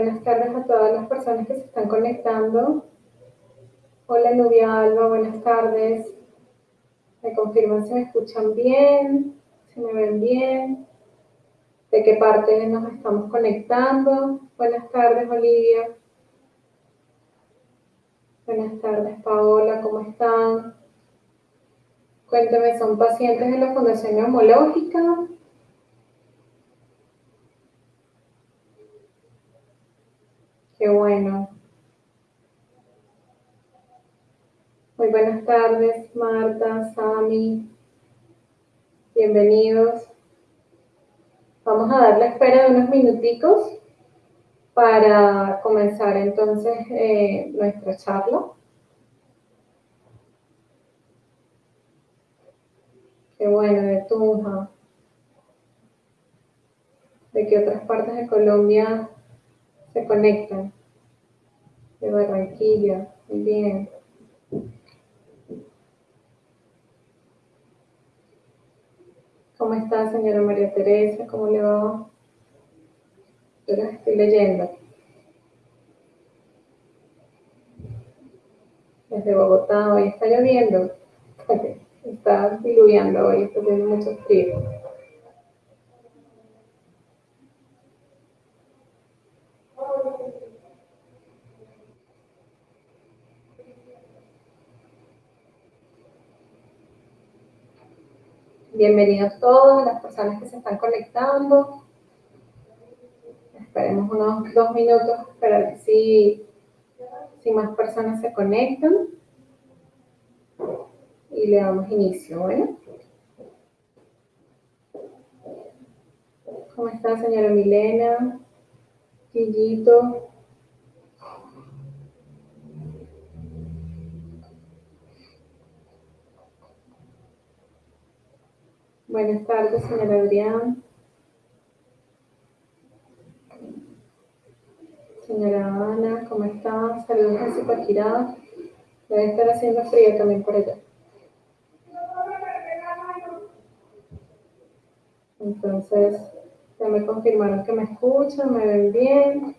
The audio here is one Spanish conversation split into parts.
Buenas tardes a todas las personas que se están conectando. Hola Nubia Alba, buenas tardes. Me confirman si me escuchan bien, si me ven bien, de qué parte nos estamos conectando. Buenas tardes Olivia. Buenas tardes Paola, ¿cómo están? Cuéntame, ¿son pacientes de la Fundación Neumológica? Qué bueno. Muy buenas tardes, Marta, Sami. Bienvenidos. Vamos a dar la espera de unos minuticos para comenzar entonces eh, nuestra charla. Qué bueno, de Tunja. ¿De qué otras partes de Colombia se conectan? De Barranquilla, muy bien. ¿Cómo está, señora María Teresa? ¿Cómo le va? Yo las estoy leyendo. Desde Bogotá, hoy está lloviendo. Está diluviando hoy, está haciendo mucho frío. Bienvenidos todos, las personas que se están conectando. Esperemos unos dos minutos para ver si, si más personas se conectan. Y le damos inicio, ¿bueno? ¿Cómo está, señora Milena? Quillito. Buenas tardes, señora Adrián. Señora Ana, ¿cómo está? Saludos a Zipaquirá. Debe estar haciendo frío también por allá. Entonces, ya me confirmaron que me escuchan, me ven bien.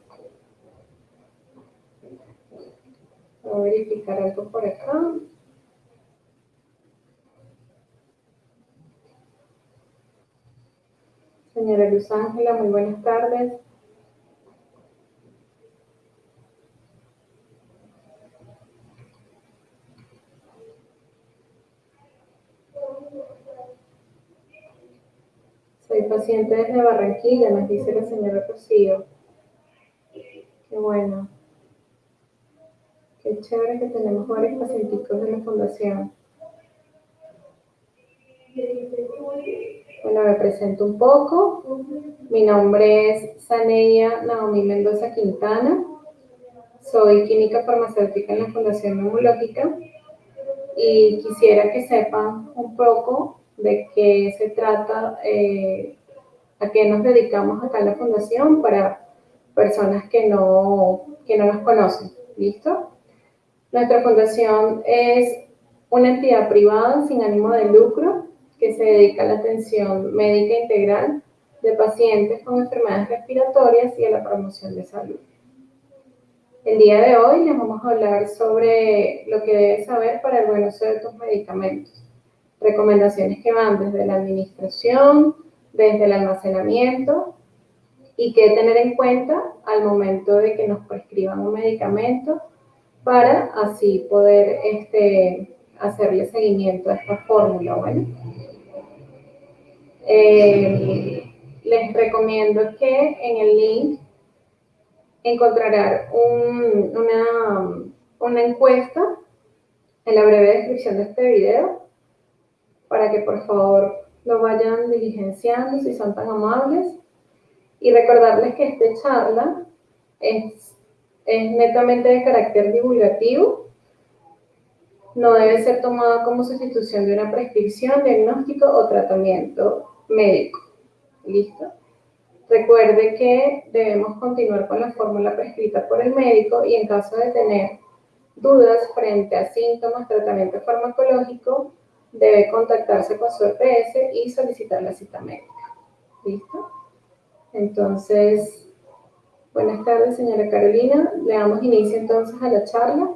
Voy a verificar algo por acá. Señora Luz Ángela, muy buenas tardes. Soy paciente desde Barranquilla, nos dice la señora Rocío. Qué bueno. Qué chévere que tenemos varios pacientes de la fundación. Bueno, me presento un poco. Mi nombre es Saneia Naomi Mendoza Quintana. Soy química farmacéutica en la Fundación Neumológica y quisiera que sepan un poco de qué se trata, eh, a qué nos dedicamos acá en la Fundación para personas que no, que no nos conocen. ¿Listo? Nuestra fundación es una entidad privada sin ánimo de lucro que se dedica a la atención médica integral de pacientes con enfermedades respiratorias y a la promoción de salud. El día de hoy les vamos a hablar sobre lo que debes saber para el buen uso de tus medicamentos. Recomendaciones que van desde la administración, desde el almacenamiento y qué tener en cuenta al momento de que nos prescriban un medicamento para así poder este, hacerle seguimiento a esta fórmula. Bueno, eh, les recomiendo que en el link encontrarán una, una encuesta en la breve descripción de este video para que por favor lo vayan diligenciando si son tan amables. Y recordarles que esta charla es, es netamente de carácter divulgativo. No debe ser tomada como sustitución de una prescripción, diagnóstico o tratamiento médico. ¿Listo? Recuerde que debemos continuar con la fórmula prescrita por el médico y en caso de tener dudas frente a síntomas, tratamiento farmacológico, debe contactarse con su EPS y solicitar la cita médica. ¿Listo? Entonces, buenas tardes, señora Carolina. Le damos inicio entonces a la charla.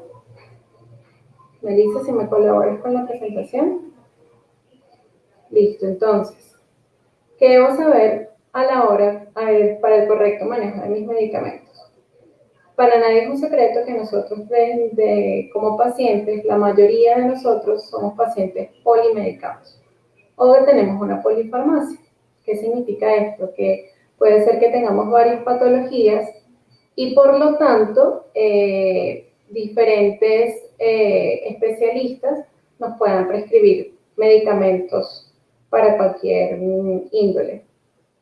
Melissa, si me colaboras con la presentación. Listo, entonces, ¿qué debo saber a la hora para el correcto manejo de mis medicamentos? Para nadie es un secreto que nosotros como pacientes, la mayoría de nosotros somos pacientes polimedicados o tenemos una polifarmacia. ¿Qué significa esto? Que puede ser que tengamos varias patologías y por lo tanto eh, diferentes eh, especialistas nos puedan prescribir medicamentos para cualquier índole.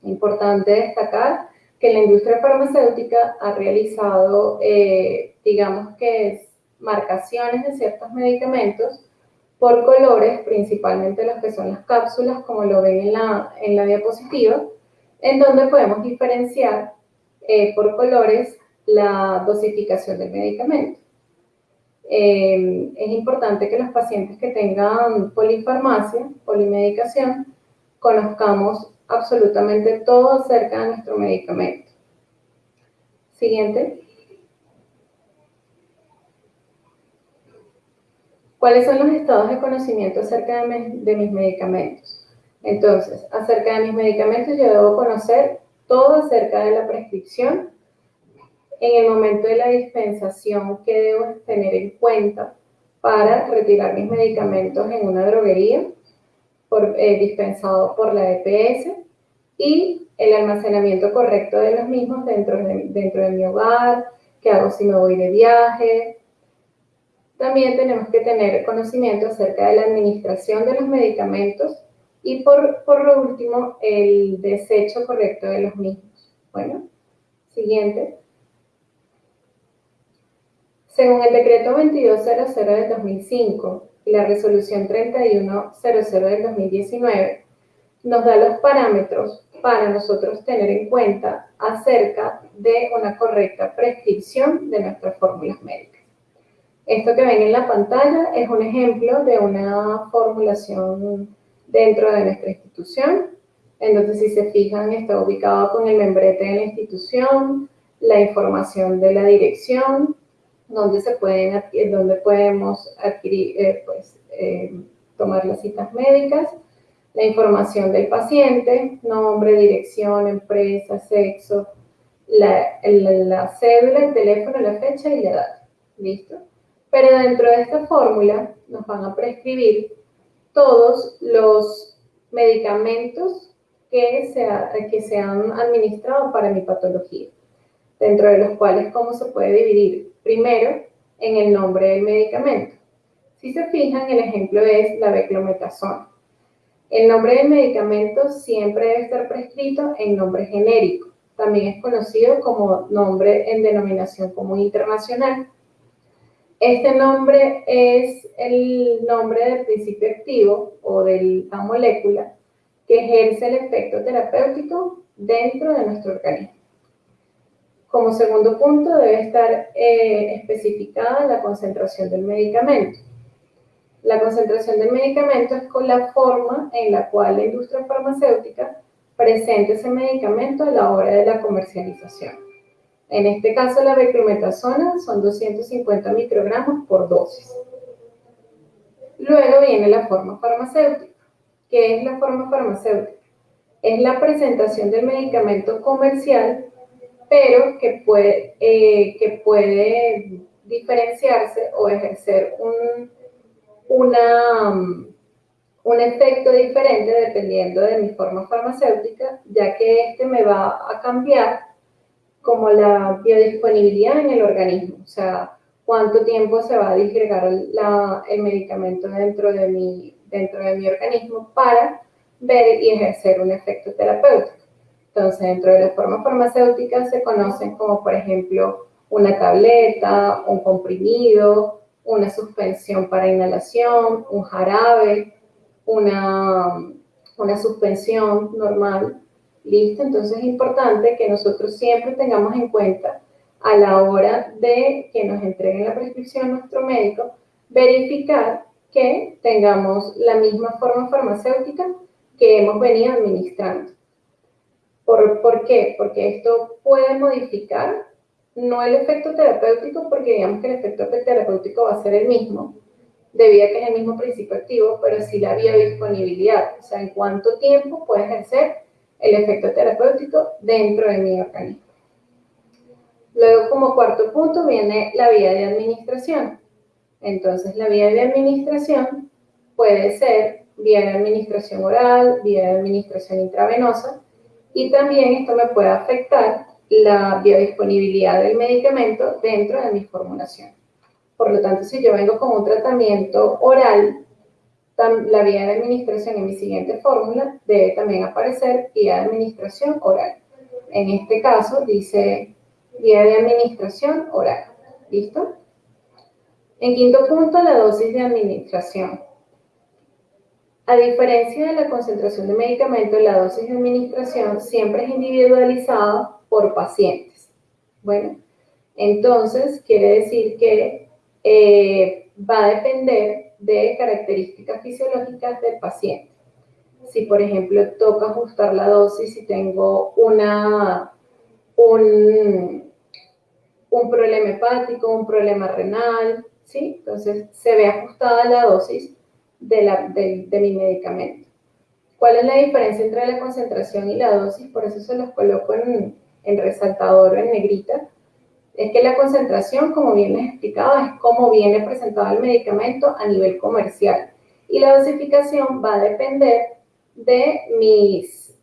Importante destacar que la industria farmacéutica ha realizado, eh, digamos que marcaciones de ciertos medicamentos por colores, principalmente los que son las cápsulas, como lo ven en la, en la diapositiva, en donde podemos diferenciar eh, por colores la dosificación del medicamento. Eh, es importante que los pacientes que tengan polifarmacia, polimedicación, conozcamos absolutamente todo acerca de nuestro medicamento. Siguiente. ¿Cuáles son los estados de conocimiento acerca de, mis medicamentos? Entonces, acerca de mis medicamentos yo debo conocer todo acerca de la prescripción, en el momento de la dispensación, qué debo tener en cuenta para retirar mis medicamentos en una droguería, por, eh, dispensado por la EPS, y el almacenamiento correcto de los mismos dentro de, dentro de mi hogar, qué hago si me voy de viaje. También tenemos que tener conocimiento acerca de la administración de los medicamentos y por, por lo último, el desecho correcto de los mismos. Bueno, siguiente. Según el decreto 2200 del 2005 y la resolución 3100 del 2019, nos da los parámetros para nosotros tener en cuenta acerca de una correcta prescripción de nuestras fórmulas médicas. Esto que ven en la pantalla es un ejemplo de una formulación dentro de nuestra institución. Entonces, si se fijan, está ubicado con el membrete de la institución, la información de la dirección, donde, se pueden, donde podemos adquirir, eh, pues, eh, tomar las citas médicas, la información del paciente, nombre, dirección, empresa, sexo, la, la, cédula, el teléfono, la fecha y la edad. ¿Listo? Pero dentro de esta fórmula nos van a prescribir todos los medicamentos que se, que se han administrado para mi patología, dentro de los cuales cómo se puede dividir. Primero, en el nombre del medicamento. Si se fijan, el ejemplo es la beclometasona. El nombre del medicamento siempre debe estar prescrito en nombre genérico. También es conocido como nombre en denominación común internacional. Este nombre es el nombre del principio activo o de la molécula que ejerce el efecto terapéutico dentro de nuestro organismo. Como segundo punto debe estar eh, especificada la concentración del medicamento. La concentración del medicamento es con la forma en la cual la industria farmacéutica presenta ese medicamento a la hora de la comercialización. En este caso, la beclometasona son 250 microgramos por dosis. Luego viene la forma farmacéutica. ¿Qué es la forma farmacéutica? Es la presentación del medicamento comercial, pero que puede, eh, que puede diferenciarse o ejercer un una, un efecto diferente dependiendo de mi forma farmacéutica, ya que este me va a cambiar como la biodisponibilidad en el organismo, o sea, cuánto tiempo se va a disgregar el medicamento dentro de, mi, dentro de mi organismo para ver y ejercer un efecto terapéutico. Entonces, dentro de las formas farmacéuticas se conocen como, por ejemplo, una tableta, un comprimido, una suspensión para inhalación, un jarabe, una, una suspensión normal ¿Listo? Entonces es importante que nosotros siempre tengamos en cuenta a la hora de que nos entreguen la prescripción nuestro médico, verificar que tengamos la misma forma farmacéutica que hemos venido administrando. ¿Por, ¿Por, qué? Porque esto puede modificar, no el efecto terapéutico, porque digamos que el efecto terapéutico va a ser el mismo, debido a que es el mismo principio activo, pero sí la biodisponibilidad, o sea, en cuánto tiempo puede ejercer el efecto terapéutico dentro de mi organismo. Luego, como cuarto punto, viene la vía de administración. Entonces, la vía de administración puede ser vía de administración oral, vía de administración intravenosa, y también esto me puede afectar la biodisponibilidad del medicamento dentro de mi formulación. Por lo tanto, si yo vengo con un tratamiento oral, la vía de administración en mi siguiente fórmula debe también aparecer vía de administración oral. En este caso dice vía de administración oral. ¿Listo? En quinto punto, la dosis de administración. A diferencia de la concentración de medicamento, la dosis de administración siempre es individualizada por pacientes. Bueno, entonces quiere decir que eh, va a depender de características fisiológicas del paciente. Si, por ejemplo, toca ajustar la dosis, si tengo una, un, un problema hepático, un problema renal, ¿sí? Entonces, se ve ajustada la dosis de, mi medicamento. ¿Cuál es la diferencia entre la concentración y la dosis? Por eso se los coloco en, en resaltador en negrita. Es que la concentración, como bien les explicaba, es cómo viene presentado el medicamento a nivel comercial. Y la dosificación va a depender de mis,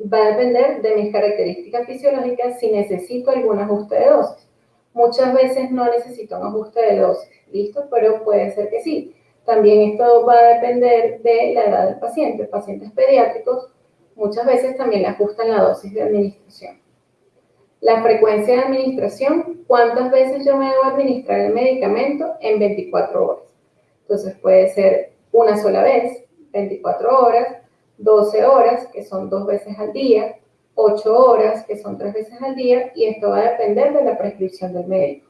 va a depender de mis características fisiológicas si necesito algún ajuste de dosis. Muchas veces no necesito un ajuste de dosis, ¿listo? Pero puede ser que sí. También esto va a depender de la edad del paciente. Pacientes pediátricos muchas veces también ajustan la dosis de administración. La frecuencia de administración, cuántas veces yo me debo administrar el medicamento en 24 horas. Entonces puede ser una sola vez, 24 horas, 12 horas, que son dos veces al día, 8 horas, que son tres veces al día, y esto va a depender de la prescripción del médico.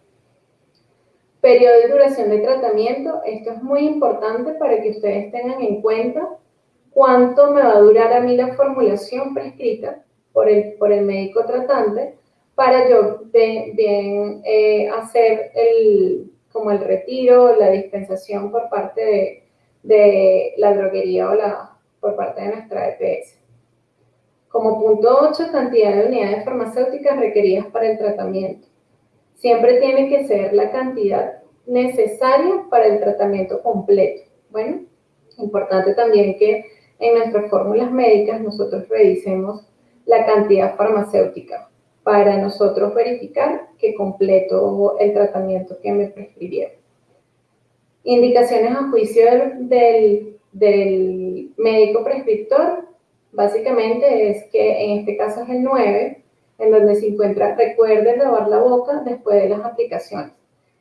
Periodo y duración de tratamiento, esto es muy importante para que ustedes tengan en cuenta cuánto me va a durar a mí la formulación prescrita por el, por el médico tratante para yo bien, eh, hacer el, como el retiro, la dispensación por parte de, de la droguería o la, por parte de nuestra EPS. Como punto 8, cantidad de unidades farmacéuticas requeridas para el tratamiento. Siempre tiene que ser la cantidad necesaria para el tratamiento completo. Bueno, importante también que en nuestras fórmulas médicas nosotros revisemos la cantidad farmacéutica para nosotros verificar que completo el tratamiento que me prescribieron. Indicaciones a juicio del, del médico prescriptor, básicamente es que en este caso es el 9, en donde se encuentra recuerden lavar la boca después de las aplicaciones.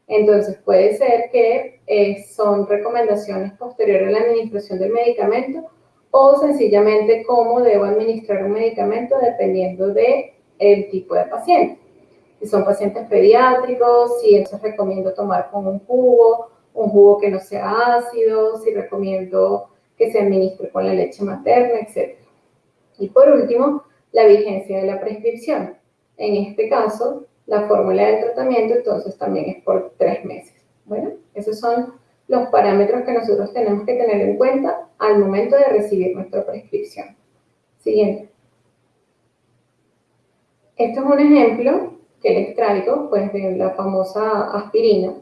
Entonces puede ser que eh, son recomendaciones posteriores a la administración del medicamento o sencillamente cómo debo administrar un medicamento dependiendo de el tipo de paciente. Si son pacientes pediátricos, si entonces recomiendo tomar con un jugo, un jugo que no sea ácido, si recomiendo que se administre con la leche materna, etc. Y por último, la vigencia de la prescripción. En este caso, la fórmula del tratamiento entonces también es por tres meses. Bueno, esos son los parámetros que nosotros tenemos que tener en cuenta al momento de recibir nuestra prescripción. Siguiente. Esto es un ejemplo que les traigo, pues, de la famosa aspirina.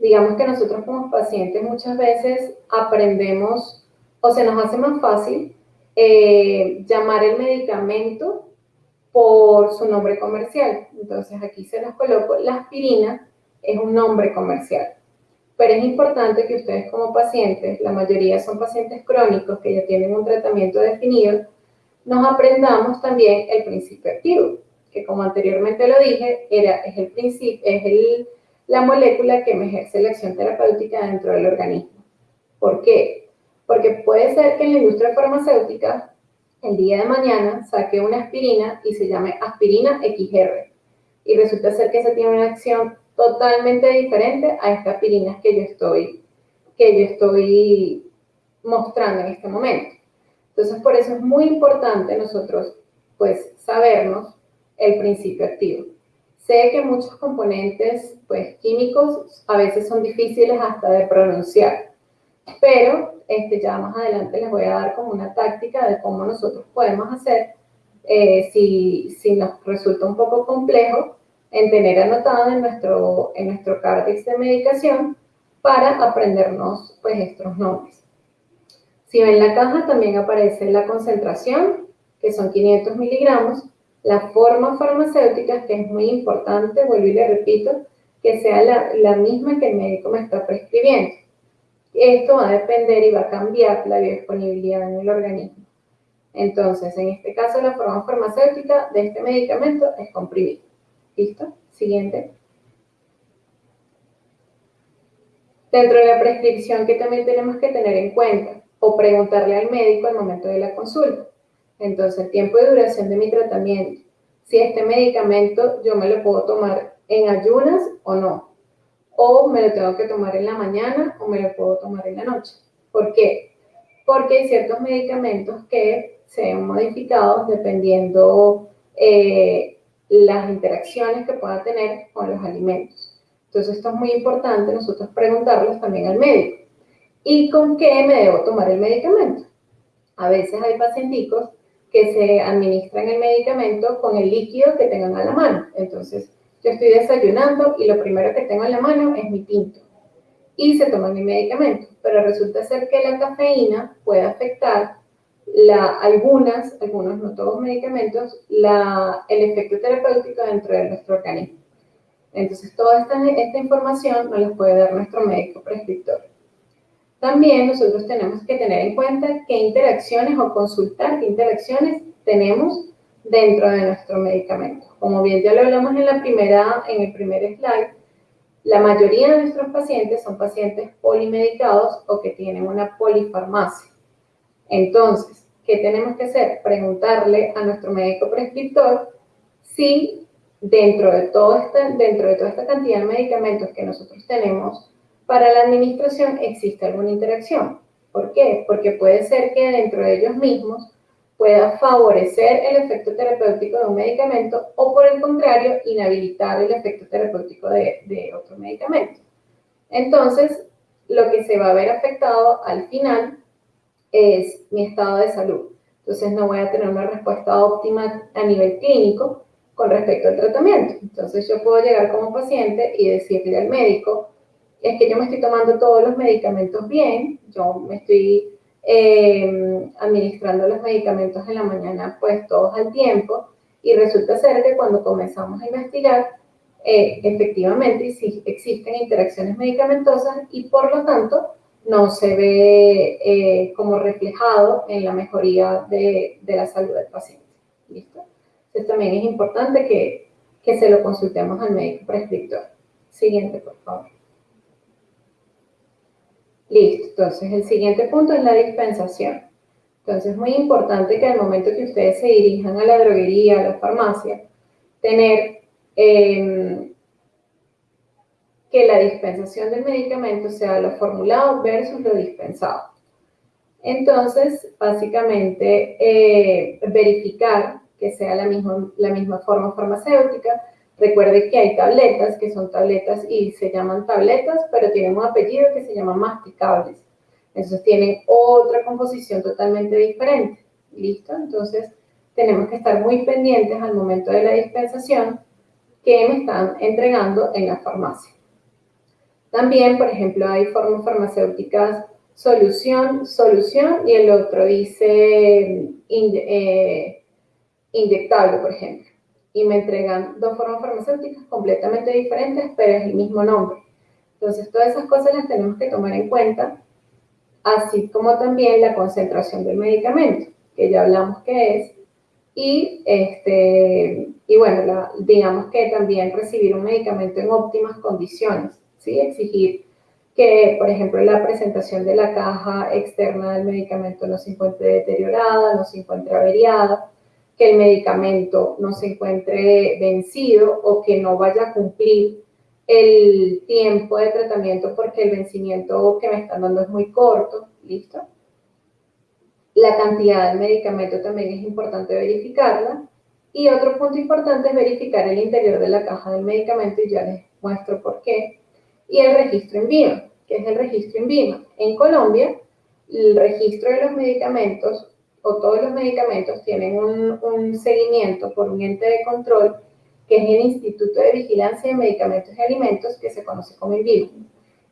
Digamos que nosotros como pacientes muchas veces aprendemos o se nos hace más fácil eh, llamar el medicamento por su nombre comercial. Entonces aquí se los coloco, la aspirina es un nombre comercial. Pero es importante que ustedes como pacientes, la mayoría son pacientes crónicos que ya tienen un tratamiento definido, nos aprendamos también el principio activo que como anteriormente lo dije, era, es, el principio, es el, la molécula que me ejerce la acción terapéutica dentro del organismo. ¿Por qué? Porque puede ser que en la industria farmacéutica el día de mañana saque una aspirina y se llame aspirina XR. Y resulta ser que esa tiene una acción totalmente diferente a esta aspirina que yo estoy, que yo estoy mostrando en este momento. Entonces, por eso es muy importante nosotros, pues, sabernos el principio activo. Sé que muchos componentes, pues, químicos a veces son difíciles hasta de pronunciar, pero este, ya más adelante les voy a dar como una táctica de cómo nosotros podemos hacer eh, si, si nos resulta un poco complejo en tener anotado en nuestro, en nuestro de medicación para aprendernos pues estos nombres. Si ven la caja también aparece la concentración, que son 500 miligramos, la forma farmacéutica, que es muy importante, vuelvo y le repito, que sea la, la misma que el médico me está prescribiendo. Esto va a depender y va a cambiar la biodisponibilidad en el organismo. Entonces, en este caso, la forma farmacéutica de este medicamento es comprimido. ¿Listo? Siguiente. Dentro de la prescripción que también tenemos que tener en cuenta o preguntarle al médico al momento de la consulta. Entonces, el tiempo de duración de mi tratamiento. Si este medicamento yo me lo puedo tomar en ayunas o no. O me lo tengo que tomar en la mañana o me lo puedo tomar en la noche. ¿Por qué? Porque hay ciertos medicamentos que se ven modificados dependiendo eh, las interacciones que pueda tener con los alimentos. Entonces, esto es muy importante nosotros preguntarles también al médico. ¿Y con qué me debo tomar el medicamento? A veces hay pacienticos que se administran el medicamento con el líquido que tengan a la mano. Entonces, yo estoy desayunando y lo primero que tengo en la mano es mi tinto. Y se toma mi medicamento. Pero resulta ser que la cafeína puede afectar la, algunas, algunos, no todos medicamentos, la, el efecto terapéutico dentro de nuestro organismo. Entonces, toda esta, esta información nos la puede dar nuestro médico prescriptor. También nosotros tenemos que tener en cuenta qué interacciones o consultar qué interacciones tenemos dentro de nuestro medicamento. Como bien ya lo hablamos en, la primera, en el primer slide, la mayoría de nuestros pacientes son pacientes polimedicados o que tienen una polifarmacia. Entonces, ¿qué tenemos que hacer? Preguntarle a nuestro médico prescriptor si dentro de, todo este, dentro de toda esta cantidad de medicamentos que nosotros tenemos para la administración existe alguna interacción. ¿Por qué? Porque puede ser que dentro de ellos mismos pueda favorecer el efecto terapéutico de un medicamento o por el contrario, inhabilitar el efecto terapéutico de, de otro medicamento. Entonces, lo que se va a ver afectado al final es mi estado de salud. Entonces no voy a tener una respuesta óptima a nivel clínico con respecto al tratamiento. Entonces yo puedo llegar como paciente y decirle al médico, es que yo me estoy tomando todos los medicamentos bien, yo me estoy eh, administrando los medicamentos en la mañana pues todos al tiempo y resulta ser que cuando comenzamos a investigar, eh, efectivamente existen interacciones medicamentosas y por lo tanto no se ve eh, como reflejado en la mejoría de, de, la salud del paciente. ¿Listo? Entonces también es importante que, que se lo consultemos al médico prescriptor. Siguiente, por favor. Listo, entonces el siguiente punto es la dispensación. Entonces es muy importante que al momento que ustedes se dirijan a la droguería, a la farmacia, tener eh, que la dispensación del medicamento sea lo formulado versus lo dispensado. Entonces, básicamente, eh, verificar que sea la misma, la misma forma farmacéutica. Recuerde que hay tabletas que son tabletas y se llaman tabletas, pero tienen un apellido que se llama masticables. Entonces tienen otra composición totalmente diferente. ¿Listo? Entonces tenemos que estar muy pendientes al momento de la dispensación que me están entregando en la farmacia. También, por ejemplo, hay formas farmacéuticas solución, solución y el otro dice eh, inyectable, por ejemplo. Y me entregan dos formas farmacéuticas completamente diferentes, pero es el mismo nombre. Entonces, todas esas cosas las tenemos que tomar en cuenta, así como también la concentración del medicamento, que ya hablamos que es, y, este, y bueno, digamos que también recibir un medicamento en óptimas condiciones ¿sí? Exigir que, por ejemplo, la presentación de la caja externa del medicamento no se encuentre deteriorada, no se encuentre averiada, que el medicamento no se encuentre vencido o que no vaya a cumplir el tiempo de tratamiento porque el vencimiento que me están dando es muy corto, ¿listo? La cantidad del medicamento también es importante verificarla. Y otro punto importante es verificar el interior de la caja del medicamento y ya les muestro por qué. Y el registro en VIMA, que es el registro en VIMA. En Colombia, el registro de los medicamentos o todos los medicamentos tienen un, un seguimiento por un ente de control que es el Instituto de Vigilancia de Medicamentos y Alimentos, que se conoce como INVIMA.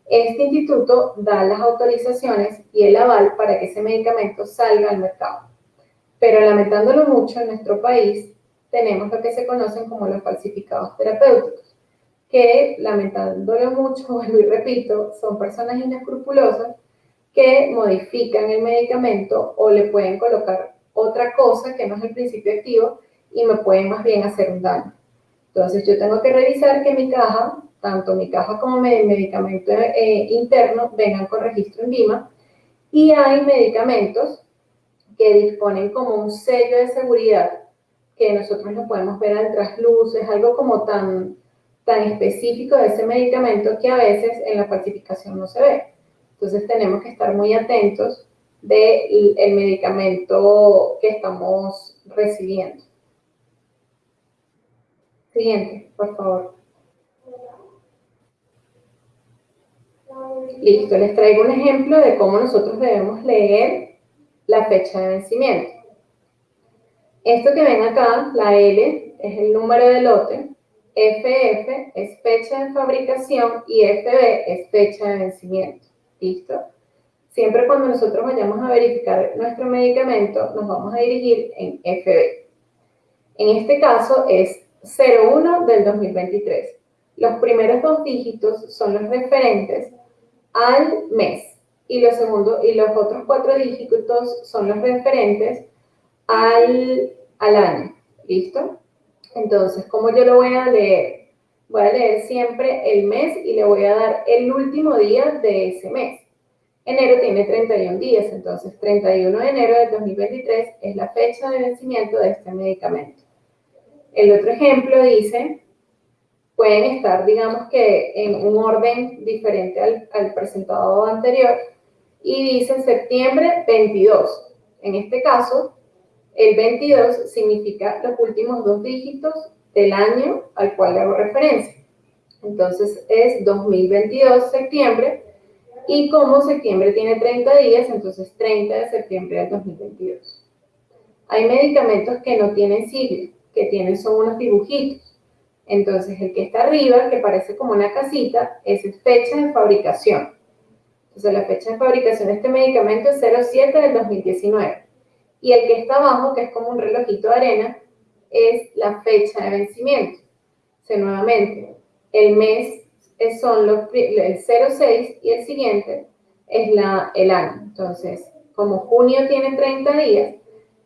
Este instituto da las autorizaciones y el aval para que ese medicamento salga al mercado. Pero lamentándolo mucho, en nuestro país tenemos lo que se conocen como los falsificados terapéuticos, que lamentándolo mucho, vuelvo y repito, son personas inescrupulosas que modifican el medicamento o le pueden colocar otra cosa que no es el principio activo y me pueden más bien hacer un daño. Entonces yo tengo que revisar que mi caja, tanto mi caja como mi medicamento eh, interno, vengan con registro en VIMA y hay medicamentos que disponen como un sello de seguridad que nosotros no podemos ver al trasluz, es algo como tan, tan específico de ese medicamento que a veces en la falsificación no se ve. Entonces tenemos que estar muy atentos del medicamento que estamos recibiendo. Siguiente, por favor. Listo, les traigo un ejemplo de cómo nosotros debemos leer la fecha de vencimiento. Esto que ven acá, la L, es el número de lote, FF es fecha de fabricación y FB es fecha de vencimiento. ¿Listo? Siempre cuando nosotros vayamos a verificar nuestro medicamento, nos vamos a dirigir en FB. En este caso es 01 del 2023. Los primeros dos dígitos son los referentes al mes y los, segundos, y los otros cuatro dígitos son los referentes al, al año. ¿Listo? Entonces, ¿cómo yo lo voy a leer? Voy a leer siempre el mes y le voy a dar el último día de ese mes. Enero tiene 31 días, entonces 31 de enero de 2023 es la fecha de vencimiento de este medicamento. El otro ejemplo dice, pueden estar, digamos que en un orden diferente al, al presentado anterior, y dice septiembre 22. En este caso, el 22 significa los últimos dos dígitos del año al cual hago referencia. Entonces es 2022 septiembre y como septiembre tiene 30 días, entonces 30 de septiembre del 2022. Hay medicamentos que no tienen siglas, que tienen son unos dibujitos. Entonces el que está arriba, que parece como una casita, es fecha de fabricación. Entonces la fecha de fabricación de este medicamento es 07 del 2019. Y el que está abajo, que es como un relojito de arena, es la fecha de vencimiento. O nuevamente, el mes son los, el 06 y el siguiente es la, el año. Entonces, como junio tiene 30 días,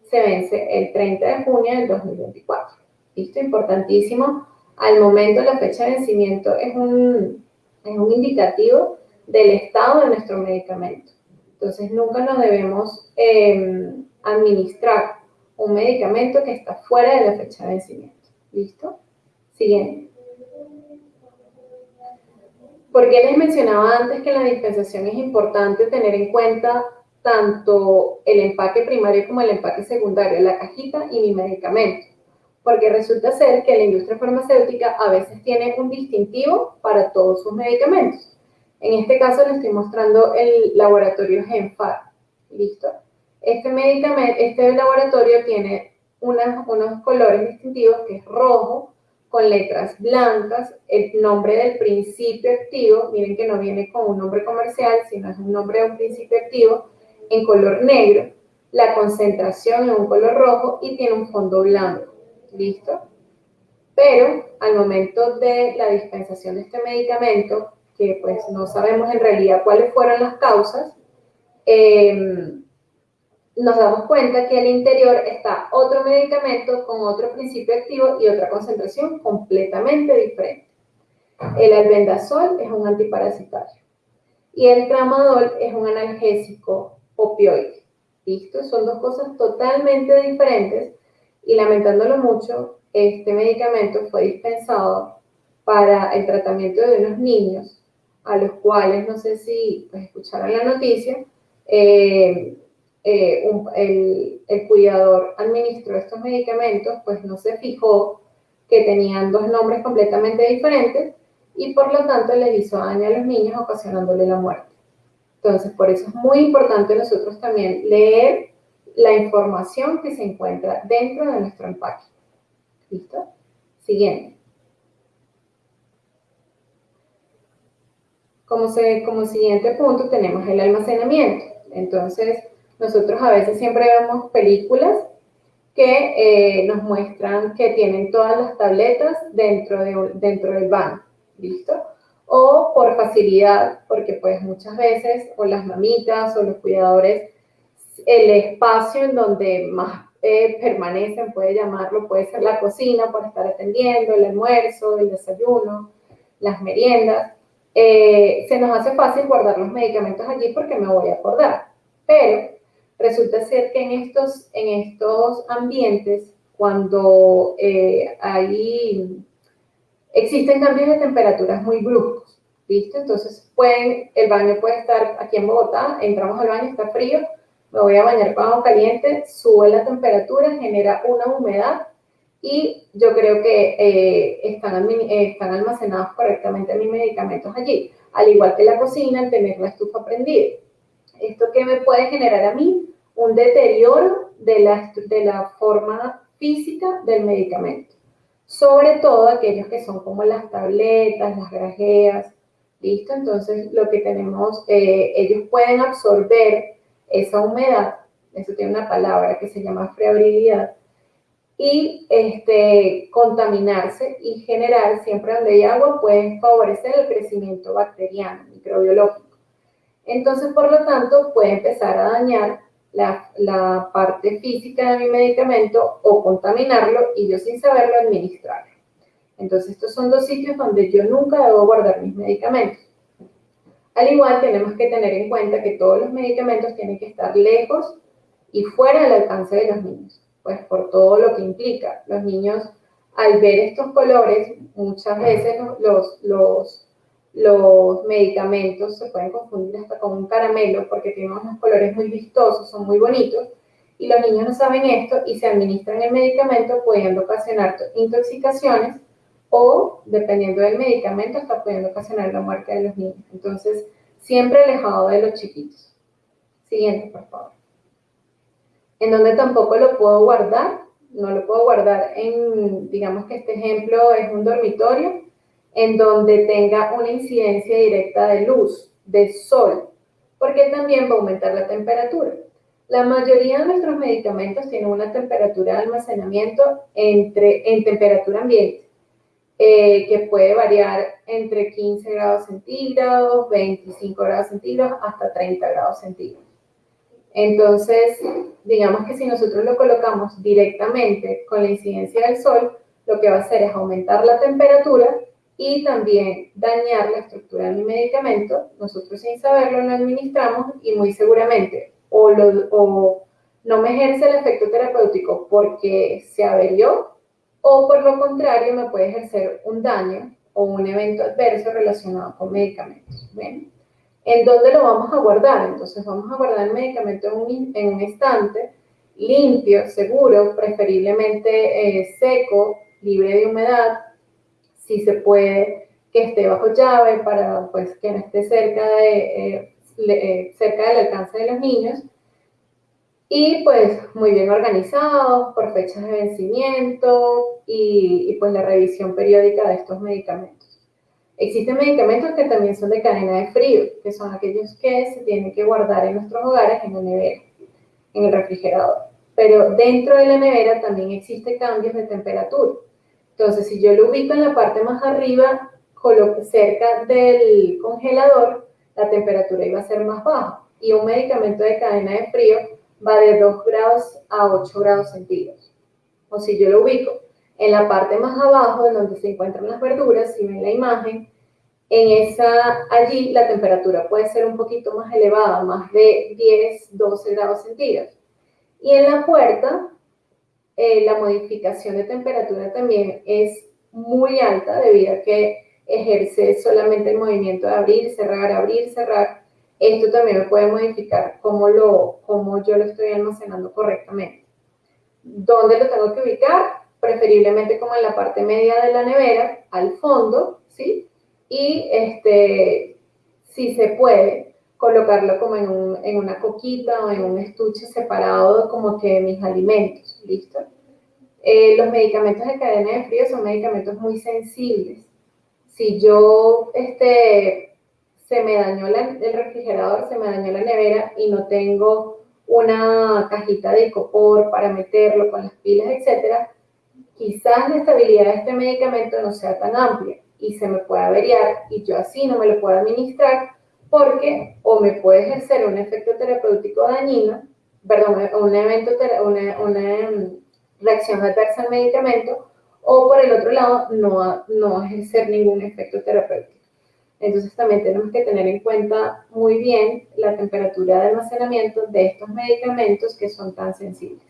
se vence el 30 de junio del 2024. ¿Listo? Importantísimo. Al momento la fecha de vencimiento es un, es un indicativo del estado de nuestro medicamento. Entonces, nunca nos debemos... Eh, administrar un medicamento que está fuera de la fecha de vencimiento. ¿Listo? Siguiente. ¿Por qué les mencionaba antes que en la dispensación es importante tener en cuenta tanto el empaque primario como el empaque secundario, la cajita y mi medicamento? Porque resulta ser que la industria farmacéutica a veces tiene un distintivo para todos sus medicamentos. En este caso les estoy mostrando el laboratorio Genfar. ¿Listo? Este medicamento, este laboratorio tiene unos colores distintivos que es rojo, con letras blancas, el nombre del principio activo, miren que no viene con un nombre comercial, sino es un nombre de un principio activo, en color negro, la concentración en un color rojo y tiene un fondo blanco. ¿Listo? Pero al momento de la dispensación de este medicamento, que pues no sabemos en realidad cuáles fueron las causas, eh, nos damos cuenta que al interior está otro medicamento con otro principio activo y otra concentración completamente diferente. El albendazol es un antiparasitario Y el tramadol es un analgésico opioide. ¿Listo? Son dos cosas totalmente diferentes y lamentándolo mucho, este medicamento fue dispensado para el tratamiento de unos niños a los cuales, no sé si pues, escucharon la noticia, eh, eh, el, cuidador administró estos medicamentos, pues no se fijó que tenían dos nombres completamente diferentes y por lo tanto les hizo daño a los niños ocasionándole la muerte. Entonces, por eso es muy importante nosotros también leer la información que se encuentra dentro de nuestro empaque. ¿Listo? Siguiente. Como, se, como siguiente punto tenemos el almacenamiento. Entonces, nosotros a veces siempre vemos películas que eh, nos muestran que tienen todas las tabletas dentro, de, dentro del baño, ¿listo? O por facilidad, porque pues muchas veces o las mamitas o los cuidadores, el espacio en donde más eh, permanecen, puede llamarlo, puede ser la cocina para estar atendiendo, el almuerzo, el desayuno, las meriendas. Eh, se nos hace fácil guardar los medicamentos allí porque me voy a acordar. Pero resulta ser que en estos, en estos ambientes, cuando eh, hay, existen cambios de temperaturas muy bruscos, ¿listo? Entonces, pueden, el baño puede estar aquí en Bogotá, entramos al baño, está frío, me voy a bañar con agua caliente, sube la temperatura, genera una humedad y yo creo que eh, están, están almacenados correctamente mis medicamentos allí. Al igual que la cocina, el tener la estufa prendida. ¿Esto qué me puede generar a mí? Un deterioro de la, de la forma física del medicamento. Sobre todo aquellos que son como las tabletas, las grajeas, ¿listo? Entonces, lo que tenemos, eh, ellos pueden absorber esa humedad, eso tiene una palabra que se llama friabilidad, y este, contaminarse y generar, siempre donde hay agua, pueden favorecer el crecimiento bacteriano, microbiológico. Entonces, por lo tanto, puede empezar a dañar la, la, parte física de mi medicamento o contaminarlo y yo sin saberlo administrarlo. Entonces, estos son dos sitios donde yo nunca debo guardar mis medicamentos. Al igual, tenemos que tener en cuenta que todos los medicamentos tienen que estar lejos y fuera del alcance de los niños, pues por todo lo que implica. Los niños, al ver estos colores, muchas veces los, los, los medicamentos se pueden confundir hasta con un caramelo porque tienen unos colores muy vistosos, son muy bonitos, y los niños no saben esto y se administran el medicamento pudiendo ocasionar intoxicaciones o, dependiendo del medicamento, está pudiendo ocasionar la muerte de los niños. Entonces, siempre alejado de los chiquitos. Siguiente, por favor. En donde tampoco lo puedo guardar, no lo puedo guardar en, digamos que este ejemplo es un dormitorio, en donde tenga una incidencia directa de luz, de sol, porque también va a aumentar la temperatura. La mayoría de nuestros medicamentos tienen una temperatura de almacenamiento entre, en temperatura ambiente. Eh, que puede variar entre 15 grados centígrados, 25 grados centígrados, hasta 30 grados centígrados. Entonces, digamos que si nosotros lo colocamos directamente con la incidencia del sol, lo que va a hacer es aumentar la temperatura y también dañar la estructura de mi medicamento. Nosotros sin saberlo lo administramos y muy seguramente o, o no me ejerce el efecto terapéutico porque se averió o por lo contrario me puede ejercer un daño o un evento adverso relacionado con medicamentos. ¿En dónde lo vamos a guardar? Entonces vamos a guardar el medicamento en un, en un estante limpio, seguro, preferiblemente eh, seco, libre de humedad, si se puede que esté bajo llave para pues, que no esté cerca, de, eh, eh, cerca del alcance de los niños y pues muy bien organizados por fechas de vencimiento y, pues la revisión periódica de estos medicamentos. Existen medicamentos que también son de cadena de frío, que son aquellos que se tienen que guardar en nuestros hogares en la nevera, en el refrigerador. Pero dentro de la nevera también existen cambios de temperatura. Entonces, si yo lo ubico en la parte más arriba, cerca del congelador, la temperatura iba a ser más baja. Y un medicamento de cadena de frío va de 2 grados a 8 grados centígrados. O si yo lo ubico en la parte más abajo, en donde se encuentran las verduras, si ven la imagen, en esa, allí la temperatura puede ser un poquito más elevada, más de 10, 12 grados centígrados. Y en la puerta, eh, la modificación de temperatura también es muy alta debido a que ejerce solamente el movimiento de abrir, cerrar, abrir, cerrar. Esto también me puede modificar cómo, lo, cómo yo lo estoy almacenando correctamente. ¿Dónde lo tengo que ubicar? Preferiblemente como en la parte media de la nevera, al fondo, ¿sí? Y este, si se puede, colocarlo como en, un, en una coquita o en un estuche separado como que mis alimentos, ¿listo? Eh, los medicamentos de cadena de frío son medicamentos muy sensibles. Si yo, este, se me dañó el refrigerador, se me dañó la nevera y no tengo una cajita de icopor para meterlo con las pilas, etcétera, quizás la estabilidad de este medicamento no sea tan amplia y se me pueda averiar y yo así no me lo puedo administrar porque o me puede ejercer un efecto terapéutico dañino, perdón, un evento, una, una mm, reacción adversa al medicamento, o por el otro lado, no, no ejercer ningún efecto terapéutico. Entonces también tenemos que tener en cuenta muy bien la temperatura de almacenamiento de estos medicamentos que son tan sensibles.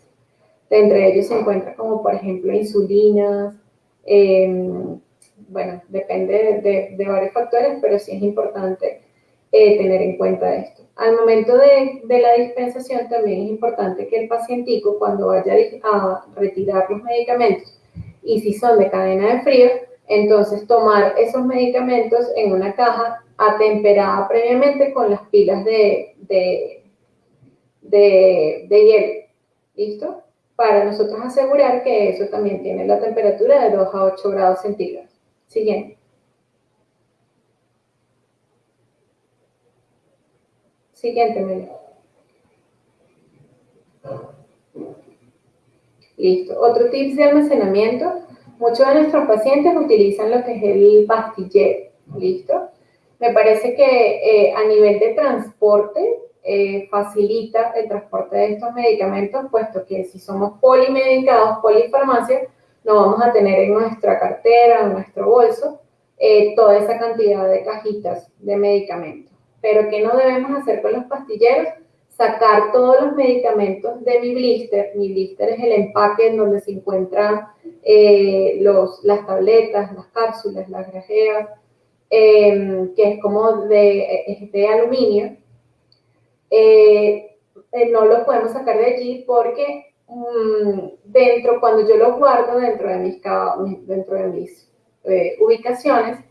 entre ellos se encuentra como por ejemplo insulinas, em, bueno, depende de, de, varios factores, pero sí es importante eh, tener en cuenta esto. Al momento de, de, la dispensación también es importante que el pacientico cuando vaya a retirar los medicamentos y si son de cadena de frío, entonces, tomar esos medicamentos en una caja atemperada previamente con las pilas de, de, de, hielo. ¿Listo? Para nosotros asegurar que eso también tiene la temperatura de 2 a 8 grados centígrados. Siguiente. Siguiente. Listo. Otro tips de almacenamiento Muchos de nuestros pacientes utilizan lo que es el pastillero, ¿listo? Me parece que eh, a nivel de transporte eh, facilita el transporte de estos medicamentos, puesto que si somos polimedicados, polifarmacia, no vamos a tener en nuestra cartera, en nuestro bolso, eh, toda esa cantidad de cajitas de medicamentos. Pero ¿qué no debemos hacer con los pastilleros? sacar todos los medicamentos de mi blister. Mi blister es el empaque en donde se encuentran eh, los, las tabletas, las cápsulas, las grajeas, em, que es como de, de aluminio. Eh, eh, no lo podemos sacar de allí porque mm, dentro, cuando yo los guardo dentro de mis, dentro de mis ubicaciones,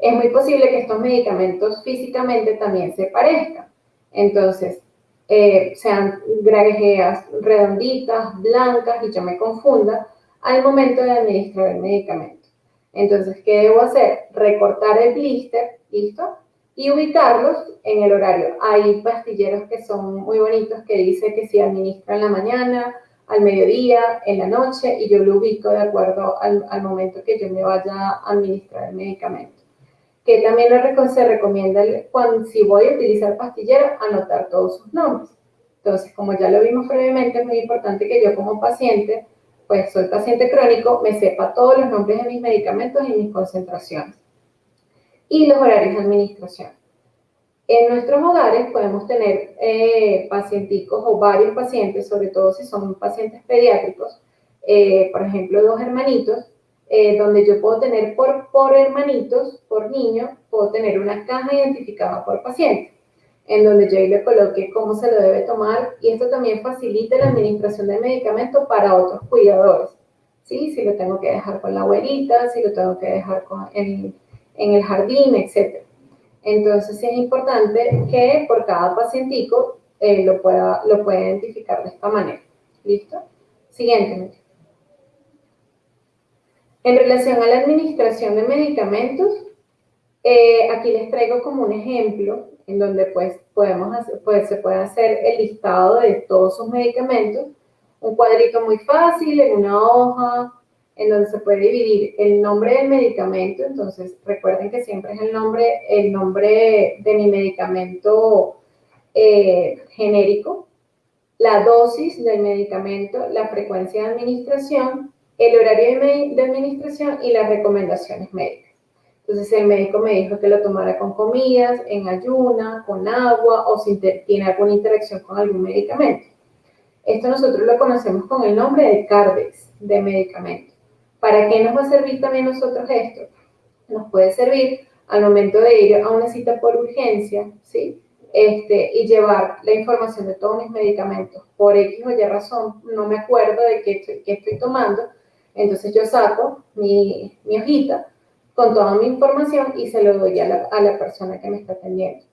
es muy posible que estos medicamentos físicamente también se parezcan. Entonces, eh, sean grajeas redonditas, blancas y yo me confunda al momento de administrar el medicamento. Entonces, ¿qué debo hacer? Recortar el blister, ¿listo? Y ubicarlos en el horario. Hay pastilleros que son muy bonitos que dice que se administra en la mañana, al mediodía, en la noche, y yo lo ubico de acuerdo al, al momento que yo me vaya a administrar el medicamento que también se recomienda cuando si voy a utilizar pastillero, anotar todos sus nombres. Entonces, como ya lo vimos previamente, es muy importante que yo como paciente, pues soy paciente crónico, me sepa todos los nombres de mis medicamentos y mis concentraciones. Y los horarios de administración. En nuestros hogares podemos tener eh, pacienticos o varios pacientes, sobre todo si son pacientes pediátricos, eh, por ejemplo, dos hermanitos, eh, donde yo puedo tener por, por hermanitos, por niño, puedo tener una caja identificada por paciente, en donde yo le coloque cómo se lo debe tomar y esto también facilita la administración del medicamento para otros cuidadores. ¿sí? Si lo tengo que dejar con la abuelita, si lo tengo que dejar con, en, en el jardín, etc. Entonces es importante que por cada pacientico eh, lo, pueda, lo pueda identificar de esta manera. ¿Listo? Siguiente. En relación a la administración de medicamentos, eh, aquí les traigo como un ejemplo en donde pues, podemos hacer, pues, se puede hacer el listado de todos sus medicamentos, un cuadrito muy fácil en una hoja, en donde se puede dividir el nombre del medicamento, entonces recuerden que siempre es el nombre, el nombre de mi medicamento eh, genérico, la dosis del medicamento, la frecuencia de administración, el horario de, administración y las recomendaciones médicas. Entonces el médico me dijo que lo tomara con comidas, en ayuna, con agua o si tiene alguna interacción con algún medicamento. Esto nosotros lo conocemos con el nombre de CARDEX, de medicamento. ¿Para qué nos va a servir también nosotros esto? Nos puede servir al momento de ir a una cita por urgencia, ¿sí? Este, y llevar la información de todos mis medicamentos. Por X o Y razón, no me acuerdo de qué estoy, estoy tomando, entonces yo saco mi, mi, hojita con toda mi información y se lo doy a la, a la persona que me está atendiendo.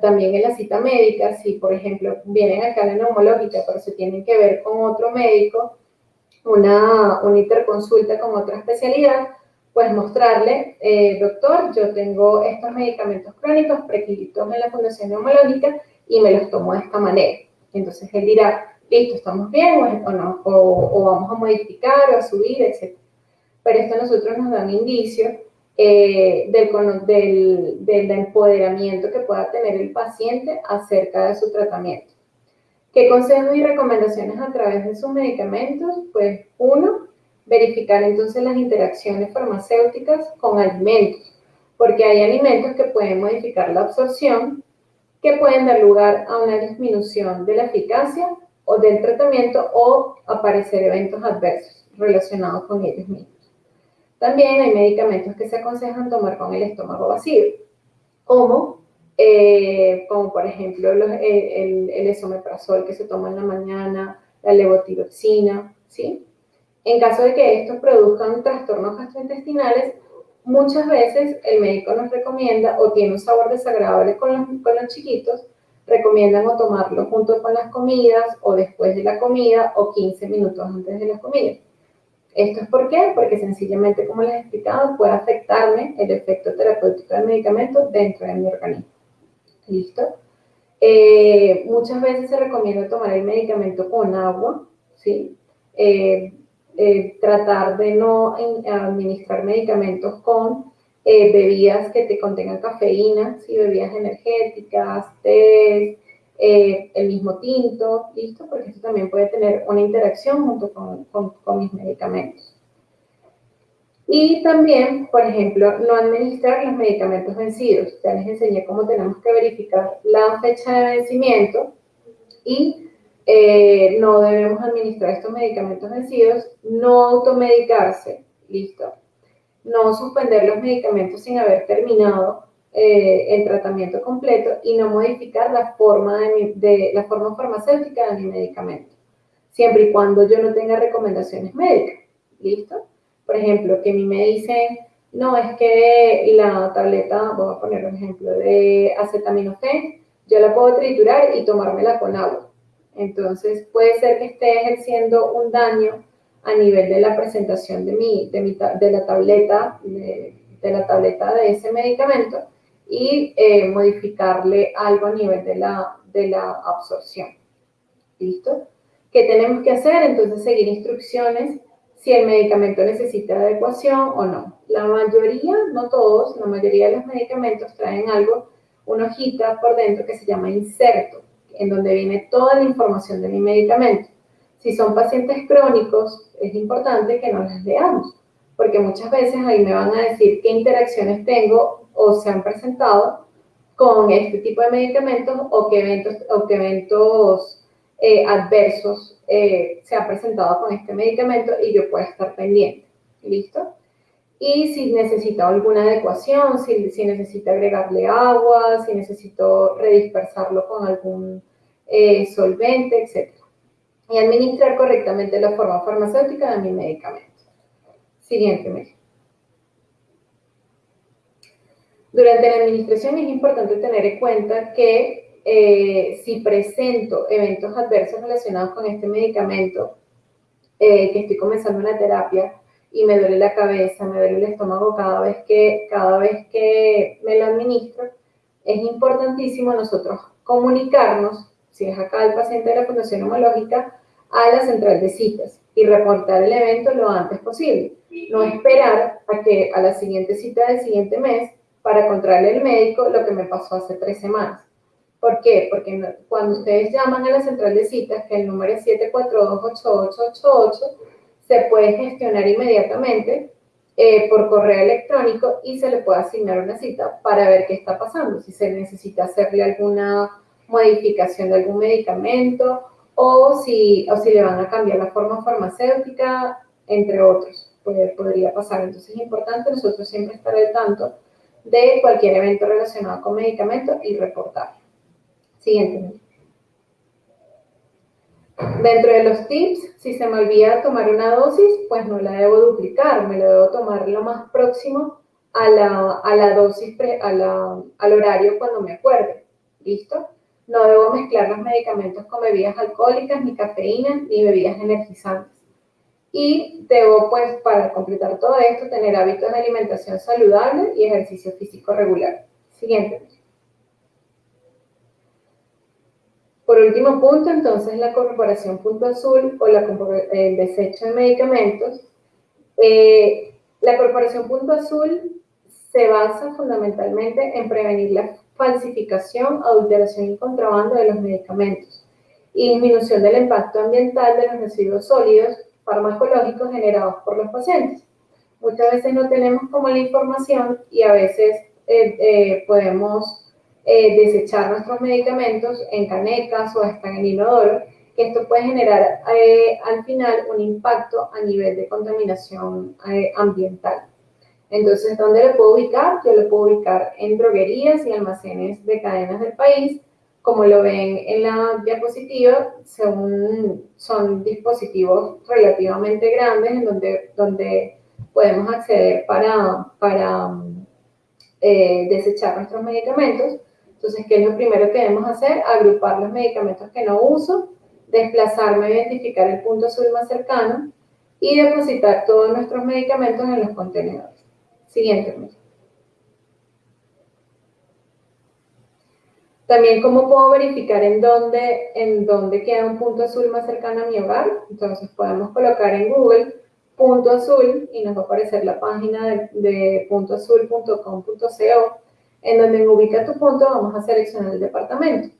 También en la cita médica, si por ejemplo vienen acá a la neumológica, pero se tienen que ver con otro médico, una, una interconsulta con otra especialidad, pues mostrarle, eh, doctor, yo tengo estos medicamentos crónicos prescritos en la Fundación Neumológica y me los tomo de esta manera. Entonces él dirá, listo, estamos bien o, no, o, vamos a modificar o a subir, etc. Pero esto a nosotros nos da un indicio eh, del, del, del empoderamiento que pueda tener el paciente acerca de su tratamiento. ¿Qué consejos y recomendaciones a través de sus medicamentos? Pues uno, verificar entonces las interacciones farmacéuticas con alimentos, porque hay alimentos que pueden modificar la absorción, que pueden dar lugar a una disminución de la eficacia o del tratamiento o aparecer eventos adversos relacionados con ellos mismos. También hay medicamentos que se aconsejan tomar con el estómago vacío, como, eh, como por ejemplo el, el, el, esomeprazol que se toma en la mañana, la levotiroxina, ¿sí? En caso de que estos produzcan trastornos gastrointestinales, muchas veces el médico nos recomienda o tiene un sabor desagradable con los chiquitos, recomiendan o tomarlo junto con las comidas o después de la comida o 15 minutos antes de la comida. ¿Esto es por qué? Porque sencillamente, como les he explicado, puede afectarme el efecto terapéutico del medicamento dentro de mi organismo. ¿Listo? Eh, muchas veces se recomienda tomar el medicamento con agua, ¿sí? Eh, eh, tratar de no administrar medicamentos con eh, bebidas que te contengan cafeína, ¿sí? bebidas energéticas, té, eh, el mismo tinto, ¿listo? Porque esto también puede tener una interacción junto con, mis medicamentos. Y también, por ejemplo, no administrar los medicamentos vencidos. Ya les enseñé cómo tenemos que verificar la fecha de vencimiento y eh, no debemos administrar estos medicamentos vencidos, no automedicarse, listo, no suspender los medicamentos sin haber terminado eh, el tratamiento completo y no modificar la forma, de, la forma farmacéutica de mi medicamento, siempre y cuando yo no tenga recomendaciones médicas, listo. Por ejemplo, que a mí me dicen, no, es que la tableta, voy a poner un ejemplo, de acetaminofén, yo la puedo triturar y tomármela con agua entonces puede ser que esté ejerciendo un daño a nivel de la presentación de, mi, de, mi, de la tableta, de, la tableta de ese medicamento y eh, modificarle algo a nivel de la, de la absorción. ¿Listo? ¿Qué tenemos que hacer? Entonces seguir instrucciones si el medicamento necesita adecuación o no. La mayoría, no todos, la mayoría de los medicamentos traen algo, una hojita por dentro que se llama inserto en donde viene toda la información de mi medicamento. Si son pacientes crónicos, es importante que no las leamos, porque muchas veces ahí me van a decir qué interacciones tengo o se han presentado con este tipo de medicamentos o qué eventos, eh, adversos eh, se han presentado con este medicamento y yo puedo estar pendiente. ¿Listo? y si necesita alguna adecuación, si, si necesita agregarle agua, si necesito redispersarlo con algún eh, solvente, etc. Y administrar correctamente la forma farmacéutica de mi medicamento. Siguiente mes. Durante la administración es importante tener en cuenta que eh, si presento eventos adversos relacionados con este medicamento, eh, que estoy comenzando una terapia, y me duele la cabeza, me duele el estómago cada vez que, cada vez que me lo administro, es importantísimo nosotros comunicarnos, si es acá el paciente de la Fundación Homológica, a la central de citas y reportar el evento lo antes posible. No esperar a que a la siguiente cita del siguiente mes para contarle al médico lo que me pasó hace tres semanas. ¿Por qué? Porque cuando ustedes llaman a la central de citas, que el número es 742-8888, se puede gestionar inmediatamente eh, por correo electrónico y se le puede asignar una cita para ver qué está pasando, si se necesita hacerle alguna modificación de algún medicamento o si, o si le van a cambiar la forma farmacéutica, entre otros, podría pasar. Entonces es importante nosotros siempre estar al tanto de cualquier evento relacionado con medicamentos y reportarlo. Siguiente. Dentro de los tips, si se me olvida tomar una dosis, pues no la debo duplicar, me la debo tomar lo más próximo a la, a la dosis, a la, al horario cuando me acuerde. ¿Listo? No debo mezclar los medicamentos con bebidas alcohólicas, ni cafeína, ni bebidas energizantes. Y debo, pues, para completar todo esto, tener hábitos de alimentación saludable y ejercicio físico regular. Siguiente. Por último punto, entonces, la corporación punto azul o el desecho de medicamentos. Eh, la corporación punto azul se basa fundamentalmente en prevenir la falsificación, adulteración y contrabando de los medicamentos y disminución del impacto ambiental de los residuos sólidos farmacológicos generados por los pacientes. Muchas veces no tenemos como la información y a veces eh, eh, podemos eh, desechar nuestros medicamentos en canecas o hasta en inodoro, que esto puede generar al final un impacto a nivel de contaminación ambiental. Entonces, ¿dónde lo puedo ubicar? Yo lo puedo ubicar en droguerías y almacenes de cadenas del país. Como lo ven en la diapositiva, son, dispositivos relativamente grandes en donde, podemos acceder para, para desechar nuestros medicamentos. Entonces, ¿qué es lo primero que debemos hacer? Agrupar los medicamentos que no uso, desplazarme identificar el punto azul más cercano y depositar todos nuestros medicamentos en los contenedores. Siguiente. También cómo puedo verificar en dónde, en dónde queda un punto azul más cercano a mi hogar. Entonces podemos colocar en Google punto azul y nos va a aparecer la página de, de puntoazul.com.co en donde ubica tu punto vamos a seleccionar el departamento.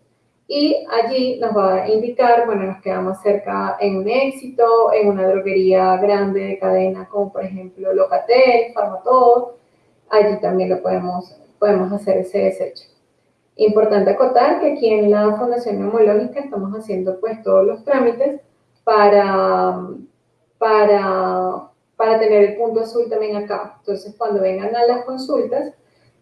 Y allí nos va a indicar, bueno, nos quedamos cerca en un éxito, en una droguería grande de cadena, como por ejemplo Locatel, Farmatodo. Allí también lo podemos, podemos hacer ese desecho. Importante acotar que aquí en la Fundación Neumológica estamos haciendo pues todos los trámites para, para, para tener el punto azul también acá. Entonces, cuando vengan a las consultas,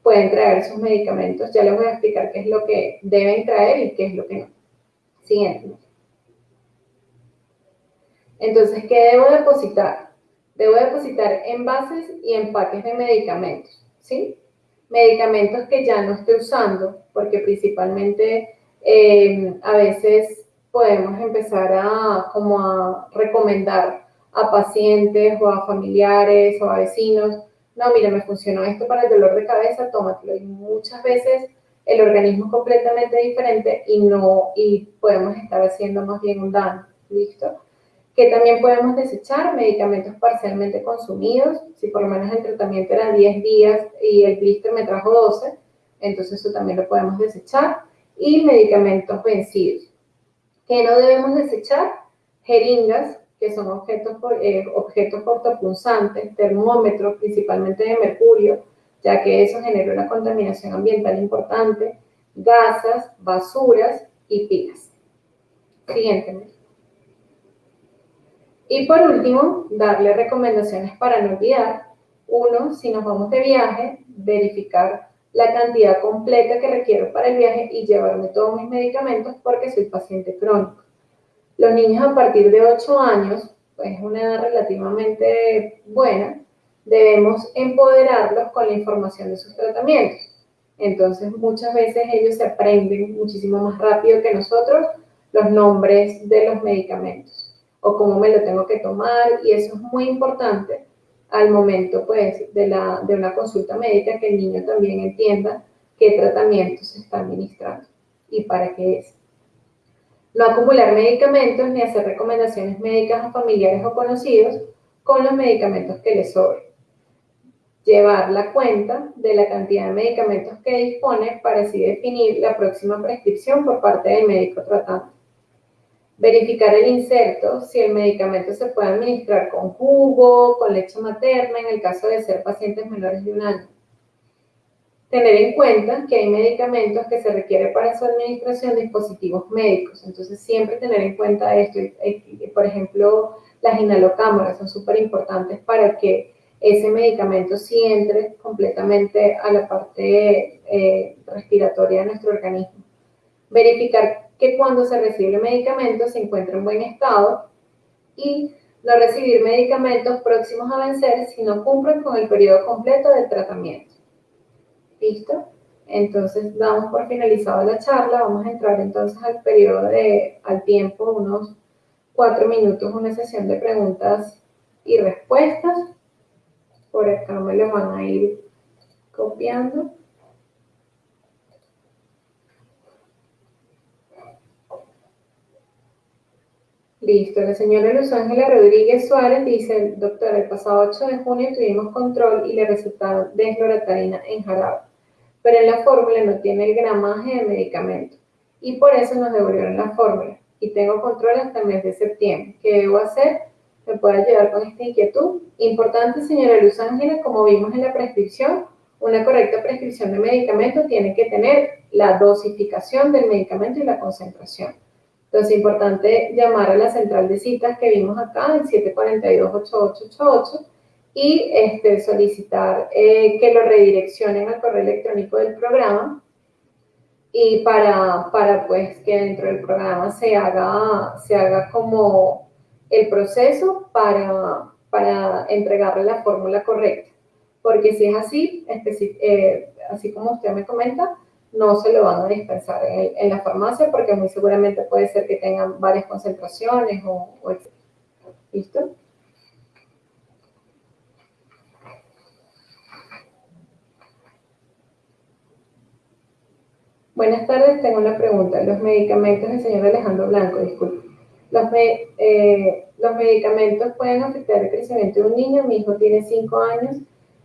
pueden traer sus medicamentos. Ya les voy a explicar qué es lo que deben traer y qué es lo que no. Siguiente. Entonces, ¿qué debo depositar? Debo depositar envases y empaques de medicamentos, ¿sí? Medicamentos que ya no esté usando, porque principalmente eh, a veces podemos empezar a, como a recomendar a pacientes o a familiares o a vecinos no, mira, me funcionó esto para el dolor de cabeza, tómatelo. Y muchas veces el organismo es completamente diferente y no, y podemos estar haciendo más bien un daño, ¿listo? Que también podemos desechar medicamentos parcialmente consumidos, si por lo menos el tratamiento era 10 días y el blister me trajo 12, entonces eso también lo podemos desechar. Y medicamentos vencidos. ¿Qué no debemos desechar? Jeringas, que son objetos, eh, objetos cortopunzantes, termómetros, principalmente de mercurio, ya que eso genera una contaminación ambiental importante, gasas, basuras y pilas. Siguiente. Y por último, darle recomendaciones para no olvidar. Uno, si nos vamos de viaje, verificar la cantidad completa que requiero para el viaje y llevarme todos mis medicamentos porque soy paciente crónico. Los niños a partir de 8 años, pues es una edad relativamente buena, debemos empoderarlos con la información de sus tratamientos. Entonces, muchas veces ellos se aprenden muchísimo más rápido que nosotros los nombres de los medicamentos o cómo me lo tengo que tomar y eso es muy importante al momento pues de, la, de una consulta médica que el niño también entienda qué tratamiento se está administrando y para qué es. No acumular medicamentos ni hacer recomendaciones médicas a familiares o conocidos con los medicamentos que les sobren. Llevar la cuenta de la cantidad de medicamentos que dispone para así definir la próxima prescripción por parte del médico tratante. Verificar el inserto, si el medicamento se puede administrar con jugo, con leche materna, en el caso de ser pacientes menores de un año. Tener en cuenta que hay medicamentos que se requiere para su administración dispositivos médicos, entonces siempre tener en cuenta esto. Por ejemplo, las inhalocámaras son súper importantes para que ese medicamento sí entre completamente a la parte eh, respiratoria de nuestro organismo. Verificar que cuando se recibe el medicamento se encuentra en buen estado y no recibir medicamentos próximos a vencer si no cumplen con el periodo completo del tratamiento. ¿Listo? Entonces damos por finalizada la charla, vamos a entrar entonces al periodo de, al tiempo, unos cuatro minutos, una sesión de preguntas y respuestas. Por acá me lo van a ir copiando. Listo, la señora Luz Ángela Rodríguez Suárez dice, doctor, el pasado 8 de junio tuvimos control y le recetaron desloratadina en jarabe, pero en la fórmula no tiene el gramaje de medicamento y por eso nos devolvieron la fórmula y tengo control hasta el mes de septiembre. ¿Qué debo hacer? ¿Me puede ayudar con esta inquietud? Importante, señora Luz Ángela, como vimos en la prescripción, una correcta prescripción de medicamento tiene que tener la dosificación del medicamento y la concentración. Entonces, es importante llamar a la central de citas que vimos acá, el 742-8888, y este, solicitar eh, que lo redireccionen al correo electrónico del programa y para, para pues que dentro del programa se haga, se haga como el proceso para, para entregarle la fórmula correcta. Porque si es así, eh, así como usted me comenta, no se lo van a dispensar en, la farmacia porque muy seguramente puede ser que tengan varias concentraciones o, o ¿Listo? Buenas tardes, tengo una pregunta. Los medicamentos del señor Alejandro Blanco, disculpe. Los, eh, medicamentos pueden afectar el crecimiento de un niño. Mi hijo tiene 5 años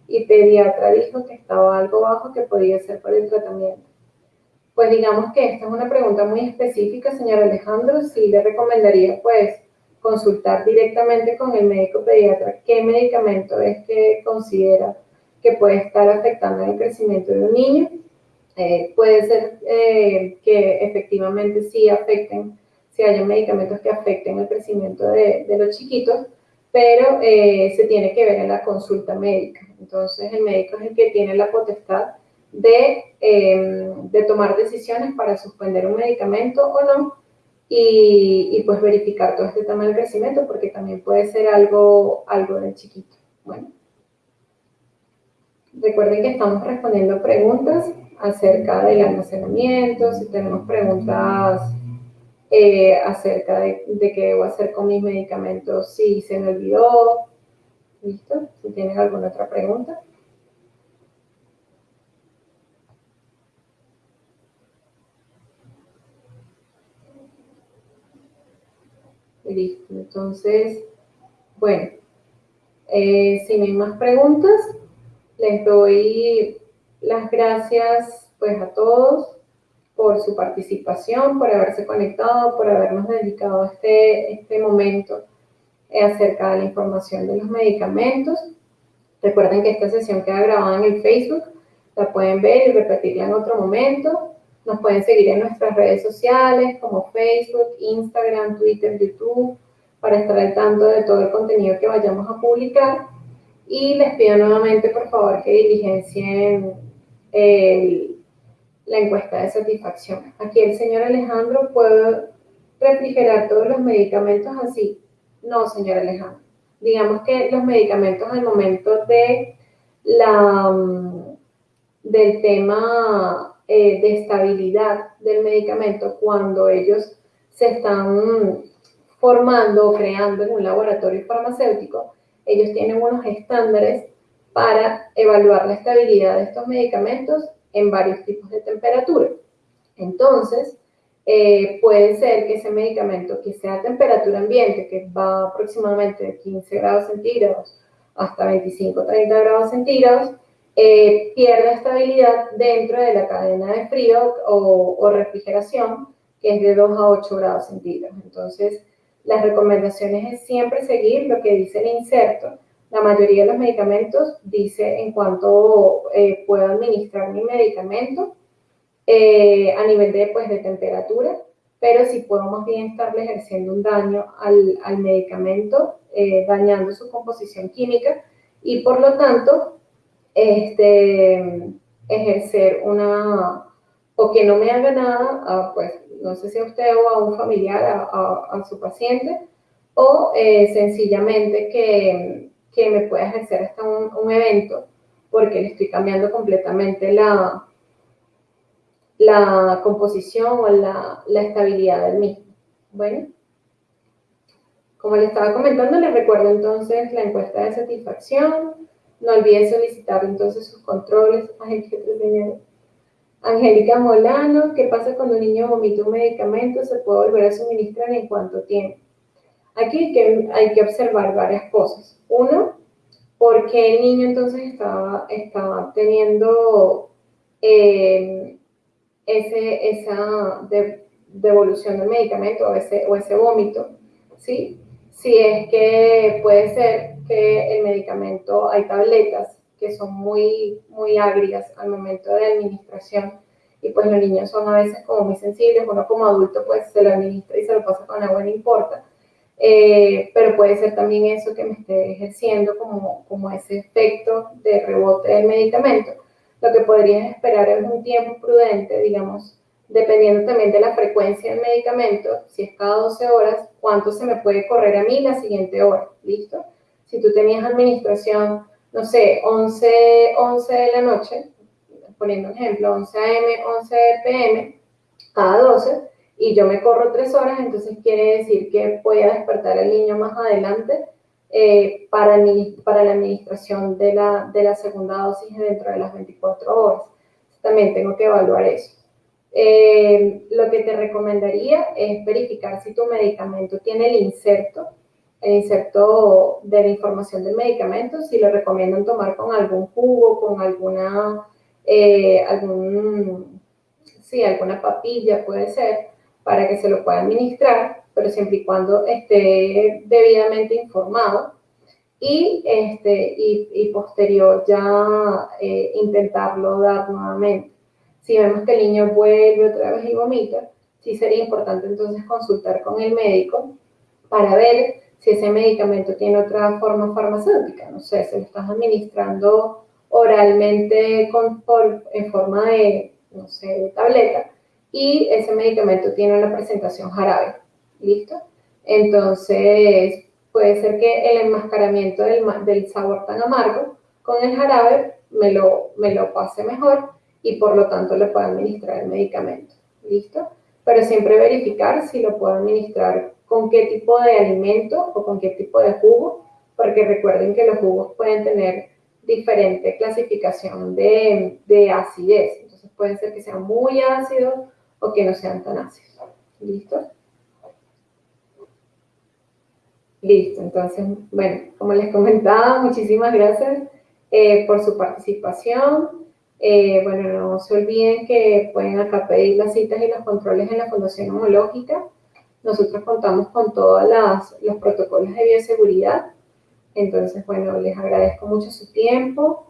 y pediatra dijo que estaba algo bajo que podía ser por el tratamiento. Pues digamos que esta es una pregunta muy específica, señor Alejandro. Sí le recomendaría pues consultar directamente con el médico pediatra qué medicamento es que considera que puede estar afectando el crecimiento de un niño eh, puede ser eh, que efectivamente sí afecten, si haya medicamentos que afecten el crecimiento de, los chiquitos, pero eh, se tiene que ver en la consulta médica. Entonces, el médico es el que tiene la potestad de, em, de tomar decisiones para suspender un medicamento o no y, y, pues verificar todo este tema del crecimiento porque también puede ser algo, algo del chiquito. Bueno, recuerden que estamos respondiendo preguntas acerca del almacenamiento, si tenemos preguntas eh, acerca de, qué debo hacer con mis medicamentos, si se me olvidó. ¿Listo? Si tienen alguna otra pregunta. Listo, entonces, bueno, eh, si no hay más preguntas, les doy las gracias pues a todos por su participación, por haberse conectado, por habernos dedicado este, este momento acerca de la información de los medicamentos. Recuerden que esta sesión queda grabada en el Facebook, la pueden ver y repetirla en otro momento. Nos pueden seguir en nuestras redes sociales como Facebook, Instagram, Twitter, YouTube, para estar al tanto de todo el contenido que vayamos a publicar. Y les pido nuevamente, por favor, que diligencien la encuesta de satisfacción. Aquí el señor Alejandro puede refrigerar todos los medicamentos así. No, señor Alejandro. Digamos que los medicamentos al momento de la, mm, del tema eh, de estabilidad del medicamento, cuando ellos se están formando o creando en un laboratorio farmacéutico, ellos tienen unos estándares para evaluar la estabilidad de estos medicamentos en varios tipos de temperatura. Entonces, eh, puede ser que ese medicamento que sea a temperatura ambiente, que va aproximadamente de 15 grados centígrados hasta 25 30 grados centígrados, eh, pierda estabilidad dentro de la cadena de frío o, refrigeración que es de 2 a 8 grados centígrados. Entonces, las recomendaciones es siempre seguir lo que dice el inserto. La mayoría de los medicamentos dice en cuanto eh, puedo administrar mi medicamento eh, a nivel de, pues, de temperatura, pero si puedo más bien estarle ejerciendo un daño al, al medicamento, eh, dañando su composición química y por lo tanto este, ejercer una, o que no me haga nada, pues no sé si a usted o a un familiar, a, su paciente, o eh, sencillamente que, que, me pueda ejercer hasta un, evento porque le estoy cambiando completamente la, la composición o la, la estabilidad del mismo. Bueno, como le estaba comentando, les recuerdo entonces la encuesta de satisfacción. No olviden solicitar entonces sus controles. Angélica Molano, ¿qué pasa cuando un niño vomita un medicamento? ¿Se puede volver a suministrar en cuánto tiempo? Aquí hay que, hay que observar varias cosas. Uno, ¿por qué el niño entonces estaba, estaba teniendo eh, ese, esa devolución del medicamento o ese, o ese vómito? ¿sí? Si es que puede ser que el medicamento, hay tabletas que son muy, muy agrias al momento de administración y pues los niños son a veces como muy sensibles, uno como adulto pues se lo administra y se lo pasa con agua, no importa. Eh, pero puede ser también eso que me esté ejerciendo como, como ese efecto de rebote del medicamento. Lo que podrías esperar es un tiempo prudente, digamos, dependiendo también de la frecuencia del medicamento, si es cada 12 horas, cuánto se me puede correr a mí la siguiente hora, ¿listo? Si tú tenías administración no sé, 11, 11 de la noche, poniendo un ejemplo, 11 a.m., 11 p.m., cada 12, y yo me corro 3 horas, entonces quiere decir que voy a despertar al niño más adelante eh, para, para la administración de la, de la segunda dosis dentro de las 24 horas. También tengo que evaluar eso. Eh, lo que te recomendaría es verificar si tu medicamento tiene el inserto el inserto de la información del medicamento, si lo recomiendan tomar con algún jugo, con alguna, eh, algún, sí, alguna papilla puede ser, para que se lo pueda administrar, pero siempre y cuando esté debidamente informado. Y, este, y, posterior ya eh, intentarlo dar nuevamente. Si vemos que el niño vuelve otra vez y vomita, sí sería importante entonces consultar con el médico para ver si ese medicamento tiene otra forma farmacéutica, no sé, se lo estás administrando oralmente con, en forma de, no sé, de tableta, y ese medicamento tiene una presentación jarabe, ¿listo? Entonces, puede ser que el enmascaramiento del, del sabor tan amargo con el jarabe me lo, me lo pase mejor y por lo tanto le pueda administrar el medicamento, ¿listo? Pero siempre verificar si lo puedo administrar con qué tipo de alimento o con qué tipo de jugo, porque recuerden que los jugos pueden tener diferente clasificación de, de acidez. Entonces pueden ser que sean muy ácidos o que no sean tan ácidos. ¿Listo? Listo, entonces, bueno, como les comentaba, muchísimas gracias eh, por su participación. Eh, bueno, no se olviden que pueden acá pedir las citas y los controles en la Fundación Homológica. Nosotros contamos con todos los protocolos de bioseguridad. Entonces, bueno, les agradezco mucho su tiempo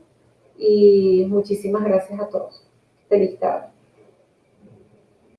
y muchísimas gracias a todos. Feliz tarde.